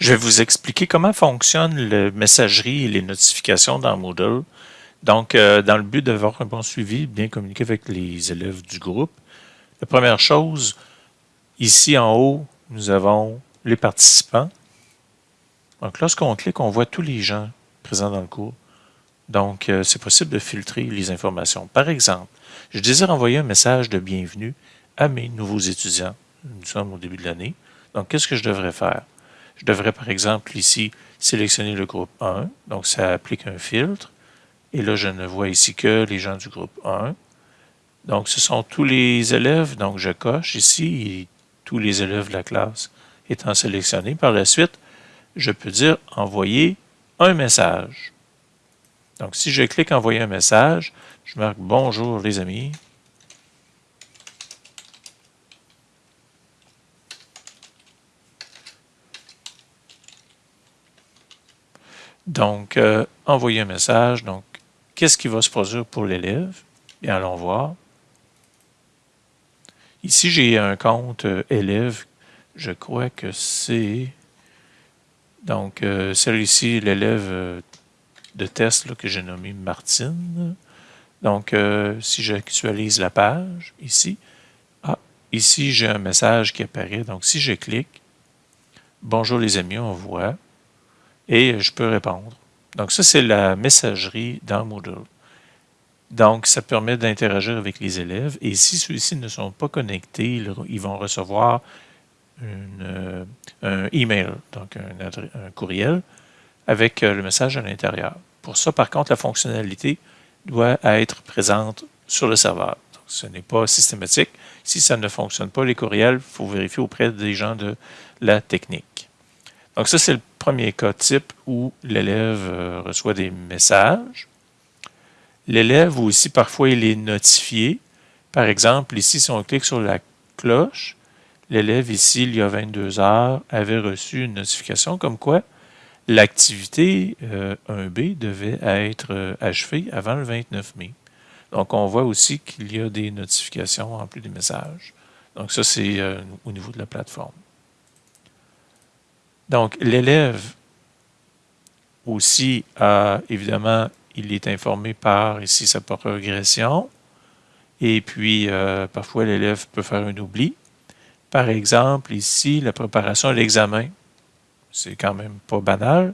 Je vais vous expliquer comment fonctionne la messagerie et les notifications dans Moodle. Donc, euh, dans le but d'avoir un bon suivi, bien communiquer avec les élèves du groupe, la première chose, ici en haut, nous avons les participants. Donc, lorsqu'on clique, on voit tous les gens présents dans le cours. Donc, euh, c'est possible de filtrer les informations. Par exemple, je désire envoyer un message de bienvenue à mes nouveaux étudiants. Nous sommes au début de l'année. Donc, qu'est-ce que je devrais faire? Je devrais, par exemple, ici, sélectionner le groupe 1. Donc, ça applique un filtre. Et là, je ne vois ici que les gens du groupe 1. Donc, ce sont tous les élèves. Donc, je coche ici tous les élèves de la classe étant sélectionnés. Par la suite, je peux dire « Envoyer un message ». Donc, si je clique « Envoyer un message », je marque « Bonjour les amis ». Donc, euh, envoyer un message. Donc, qu'est-ce qui va se produire pour l'élève? Bien, allons voir. Ici, j'ai un compte euh, élève. Je crois que c'est... Donc, euh, celui-ci, l'élève de test que j'ai nommé Martine. Donc, si j'actualise la page, ici, ah, ici, j'ai un message qui apparaît. Donc, si je clique, « Bonjour les amis », on voit et je peux répondre. Donc ça, c'est la messagerie dans Moodle. Donc, ça permet d'interagir avec les élèves. Et si ceux-ci ne sont pas connectés, ils vont recevoir euh, un email, donc un, courriel, avec euh, le message à l'intérieur. Pour ça, par contre, la fonctionnalité doit être présente sur le serveur. Donc, ce n'est pas systématique. Si ça ne fonctionne pas, les courriels, il faut vérifier auprès des gens de la technique. Donc ça, c'est le premier cas type où l'élève euh, reçoit des messages. L'élève aussi, parfois, il est notifié. Par exemple, ici, si on clique sur la cloche, l'élève ici, il y a 22 heures, avait reçu une notification comme quoi l'activité 1B euh, devait être euh, achevée avant le 29 mai. Donc, on voit aussi qu'il y a des notifications en plus des messages. Donc, ça, c'est au niveau de la plateforme. Donc, l'élève aussi, évidemment, il est informé par ici sa progression. Et puis, euh, parfois, l'élève peut faire un oubli. Par exemple, ici, la préparation à l'examen. C'est quand même pas banal.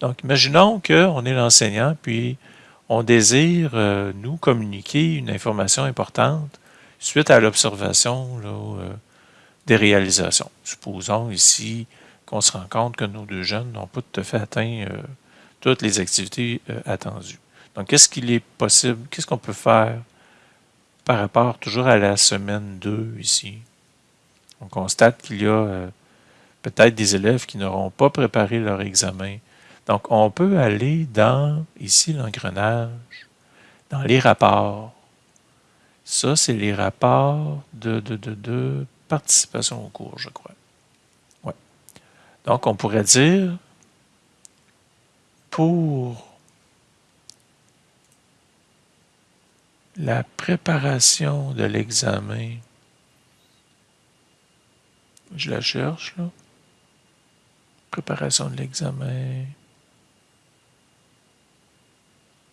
Donc, imaginons qu'on est l'enseignant, puis on désire euh, nous communiquer une information importante suite à l'observation euh, des réalisations. Supposons ici qu'on se rend compte que nos deux jeunes n'ont pas tout à fait atteint euh, toutes les activités euh, attendues. Donc, qu'est-ce qu'il est possible, qu'est-ce qu'on peut faire par rapport toujours à la semaine 2 ici? On constate qu'il y a euh, peut-être des élèves qui n'auront pas préparé leur examen. Donc, on peut aller dans, ici, l'engrenage, dans les rapports. Ça, c'est les rapports de, de, participation au cours, je crois. Donc, on pourrait dire, pour la préparation de l'examen, je la cherche, là, préparation de l'examen,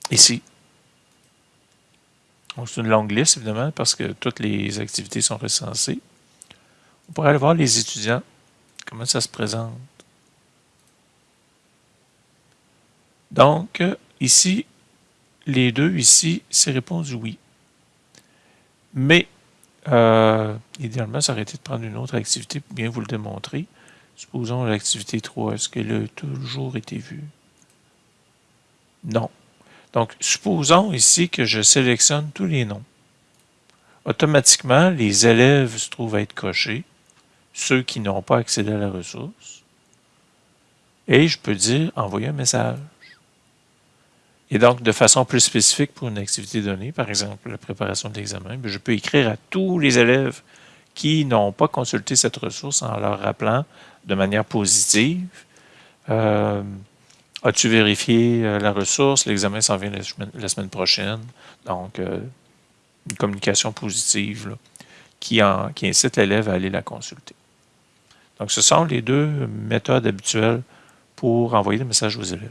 ici. C'est une longue liste, évidemment, parce que toutes les activités sont recensées. On pourrait aller voir les étudiants Comment ça se présente? Donc, ici, les deux ici, c'est répondu oui. Mais, euh, idéalement, ça aurait été de prendre une autre activité pour bien vous le démontrer. Supposons l'activité 3, est-ce qu'elle a toujours été vue? Non. Donc, supposons ici que je sélectionne tous les noms. Automatiquement, les élèves se trouvent à être cochés ceux qui n'ont pas accédé à la ressource. Et je peux dire envoyer un message. Et donc, de façon plus spécifique pour une activité donnée, par exemple la préparation de l'examen, ben, je peux écrire à tous les élèves qui n'ont pas consulté cette ressource en leur rappelant de manière positive euh, As-tu vérifié euh, la ressource? L'examen s'en vient la semaine, prochaine. Donc, euh, une communication positive qui, qui incite l'élève à aller la consulter. Donc, ce sont les deux méthodes habituelles pour envoyer des messages aux élèves.